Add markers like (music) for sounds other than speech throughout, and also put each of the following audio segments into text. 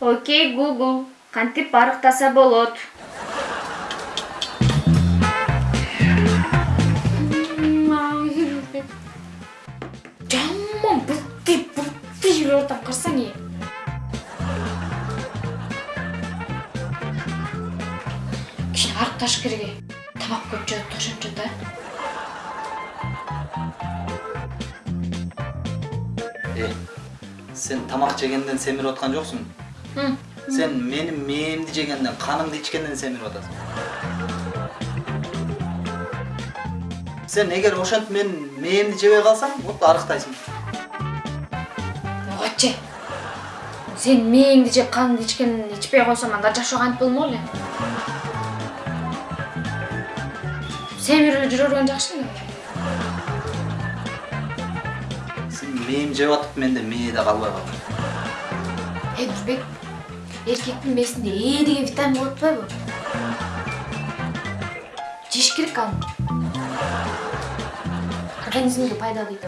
окей гугл кантип арыктаса болот. Жаман бутти бутти жүрүп атам карасаң э кичине арыкташ керек э. Тамак көп жеп ошончо да. Э, сен тамак жегенден семирип аткан жоксуң Сен менин мээмди жегенден канымды ичкенден семирип атасың сен эгер ошентип менин мээмди жебей калсаң вот арыктайсың ойчу сен мээңди жеп каныңды ичкен ичпей койсоң анда жашоо кантип болмок эле эле жүрө берген жакшы эле сен мээм жеп атып менде мээде калбай калды эй нурбек эркектин мээсинде э деген витамин болуп атпайбы жеш керек аны организмге пайдалуу дейт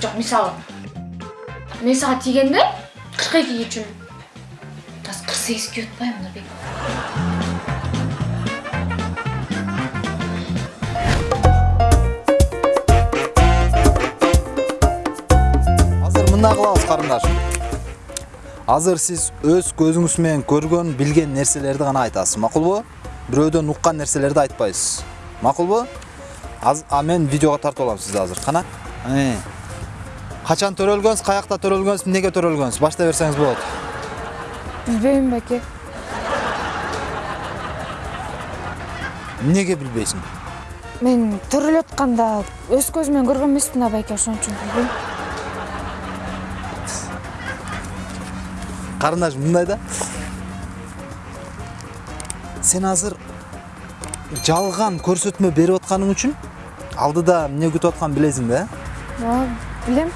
жок мисалы мен сага тийгенде кырк эки үчүн азыр кырк сегиз кийип атпаймынбы нурбек азыр мындай кылабыз карындаш азыр сиз өз көзүңүз менен көргөн билген нерселерди гана айтасыз макулбу бирөөдөн уккан нерселерди айтпайсыз макулбу Аз- а мен видеого тартып алам сизди азыр кана Э. качан төрөлгөнсүз каякта төрөлгөнсүз эмнеге төрөлгөнсүз баштай берсеңиз болот билбейм баке эмнеге билбейсиң мен төрөлүп атканда өз көзүм менен көргөн эмесмин байке ошон үчүн билбейм карындаш мындай да сен азыр жалган көрсөтмө берип атканың үчүн алдыда эмне күтүп атканын билесиң да э ооба билем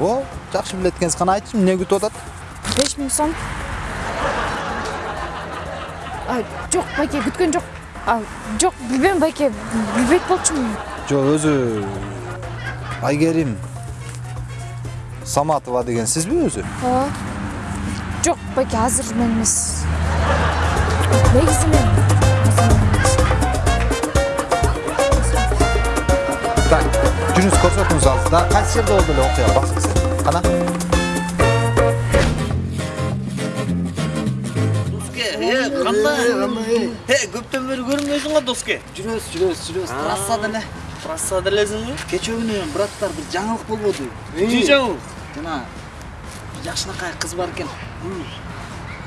о жакшы билет экенсиз кана айтчы эмне күтүп атат беш миң сом А, жок байке күткөн жок жок билбейм байке билбейт болчумун жок өзү айгерим саматова деген сизби өзү ооба жок байке азыр мен эмес негизи мен. Так жүрүңүз көрсөтүңүз азыр да кайсы жерде болду эле окуя бакчысы кана доске э кандай э көптөн бери көрүнбөйсүң го доске жүрөбүз жүрөбүз жүрөбүз трассада эле трассада элесиңби кечээ күнү браттар бир жаңылык болбоду эмне жаңылык жана жакшынакай кыз бар экен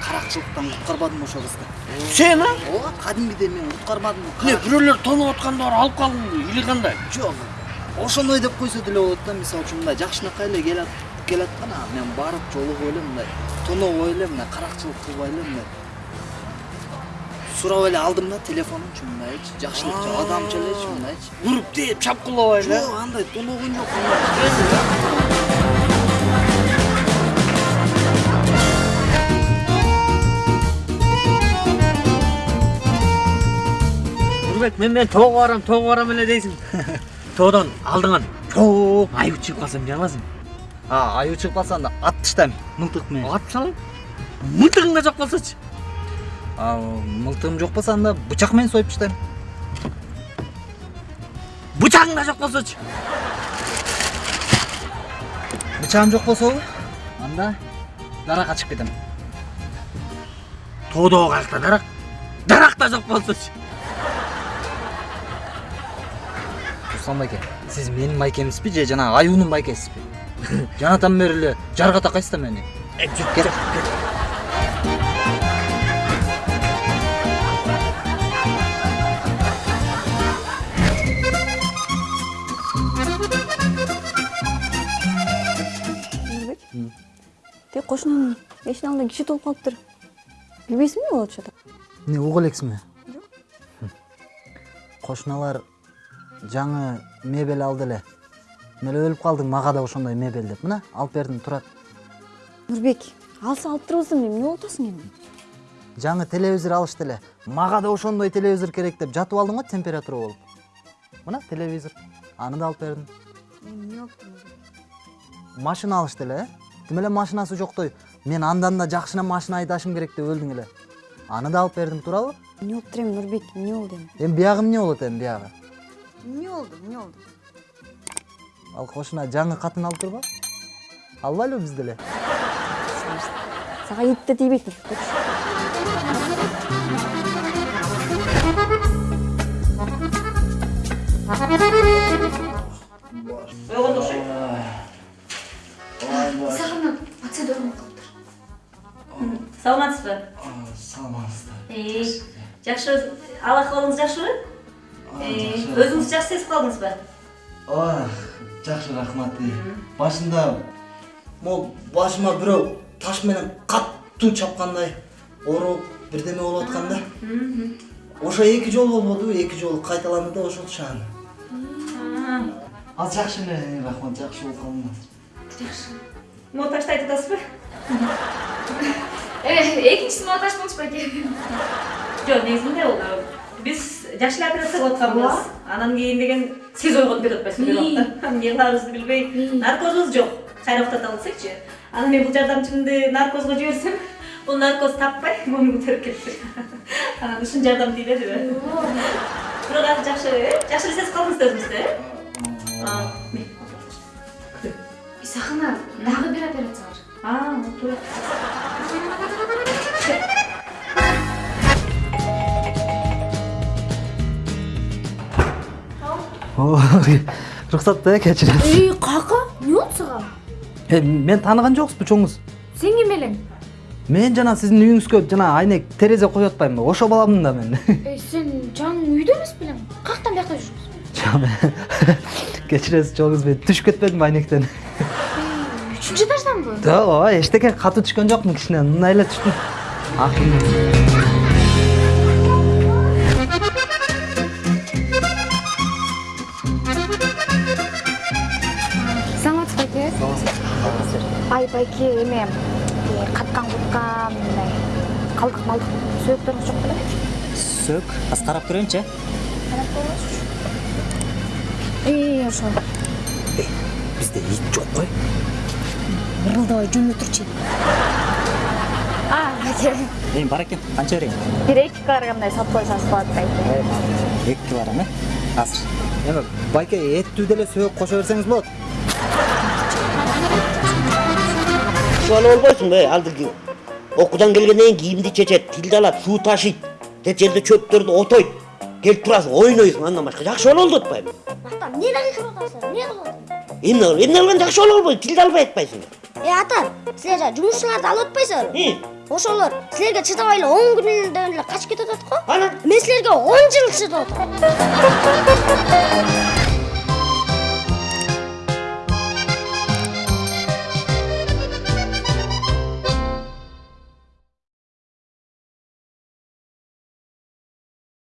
каракчылыктан куткарбадым ошол кызды сен а ооба кадимгидей мен куткарбадым эмне бирөөлөр тоноп атканда барып алып калдыңбы или кандай жок ошондой деп койсо деле болот да мисалы үчүн мындай жакшынакай эле келат келаткан а мен барып жолугуп эле мындай тонобой эле мындай каракчылык кылбай эле мындай сурап эле алдым да телефонунчу мындайчы жакшылыкча адамча элечи мындайчы уруп тээп чапкылабай эле жок андай тоногон жок нурбек мен менен тоого барам тоого барам эле дейсиң тоодон алдыңан чоң аюу чыгып калса эмне кыласың а аюу чыгып калса анда атып таштайм мылтык менен атып салайын мылтыгың да жок болсочу а мылтыгым жок болсо анда бычак менен союп таштайм бычагың да жок болсочу бычагым жок болсобу анда даракка чыгып кетем тоодогу каякта дарак дарак да жок болсочу руслан байке сиз менин майкемсизби же жанагы аюунун майкесизби жанатан бери эле жарга такайсыз да мени жүр Кет. нурбек тиги кошунун эшигин алдында киши толуп калыптыр билбейсиңби эмне болуп атат эмне угуп элексиңби кошуналар жаңы мебель алды эле мен эле өлүп калдың мага да ошондой мебель деп. Мына алып бердим турат нурбек алса алып турабыз эмне эмне болуп атасың эми жаңы телевизор алышты эле мага да ошондой телевизор керек деп жатып алдым го температура болуп мына телевизор. Аны да алып бердим эмне болуптур машина алышты эле э тим эле машинасы жоктой мен андан да жакшына машина айдашым керек деп өлдүң эле аны да алып бердим туурабы эмне болуптур эми нурбек эмне болду эми эми биягы эмне болот эми биягы эмне болду эмне болду ал кошуна жаңы катын алып турбу албайлыбы биз деле сага ит да тийбейт нурбек ойгондо окшойт сагынып процедура кылыптыр саламатсызбы саламатсыздар. Жакшы ал акыбалыңыз жакшыбы өзүңүз жакшы сезип калдыңызбы ой жакшы рахмат башында могу башыма бирөө таш менен катуу чапкандай ооруп бирдеме болуп аткан да. Ошо эки жолу болбодубу эки жолу кайталанды да ошол шаан азыр жакшы эле рахмат жакшы болуп калдым азыр могу ташты айтып атасызбы экинчиси монтаж болчу байке жок негизинде бул биз жакшы эле операция кылып атканбыз анан кийин деген сиз ойгонуп кетип атпайсызбы бир убакта эмне кыларыбызды билбей наркозубуз жок кайра уктата анан мен бул жардамчымды наркозго жиберсем бул наркоз таппай моюн көтөрүп кетти анан ушун жардам тийбедиби бирок азыр жакшы э жакшы эле сезип калдыңыз да өзүңүздү э сагына дагы бир операция бар а туура (laughs) уруксат да кечирем эй кака эмне болду сага мен тааныган жоксузбу чоңуз сен ким элең мен жана сиздин үйүңүзгө жана айнек терезе коюп атпаймынбы ошо баламын да мен. (laughs) Эй сен жаңы үйдө эмес белең каяктан бияка жүрүпсүң (laughs) кечиресиз чоңуз мен түшүп кетпедимби айнектен. Үчүнчү этажданбы ооба эчтеке катуу түшкөн жокмун кичине мындай эле түштүм байке эме э, каткан куткан мындай калдык малдык сөөктөрүңүз жок беле? Сөк азыр карап көрөйүнчү э ошо. Бизде ит жок кой ырылдабай жөнүнө турчу а эми бар экен канча берейин? Бир эки килограммдай сатып койсоңуз болот байке эки килограмм э. Азыр. Эми байке эттүү деле сөөк кошо берсеңиз болот. Шуаны болбойсуңбу э алдыркы окуудан келгенден кийин кийимди чечет тилди алат суу ташыйт тет жерде чөптөрдү отойт келип турасың ойнойсуң андан башка жакшы боло болду атпайбы ата эмне дагы кылып атасыңар эмне кылып атасыңар эмне эмне кылган жакшы боло болбойт тилди албай атпайсыңбы э ата силер жана жумушчуларды алып атпайсыңарбы ошолор силерге чыдабай эле он күнүнөн эле качып кетип атат го анан мен силерге он жыл чыдап атам